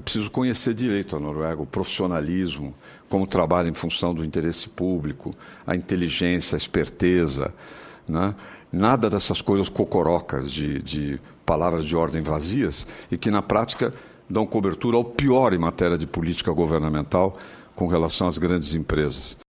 preciso conhecer direito a Noruega, o profissionalismo, como trabalha em função do interesse público, a inteligência, a esperteza. Né? Nada dessas coisas cocorocas de, de palavras de ordem vazias e que, na prática, dão cobertura ao pior em matéria de política governamental com relação às grandes empresas.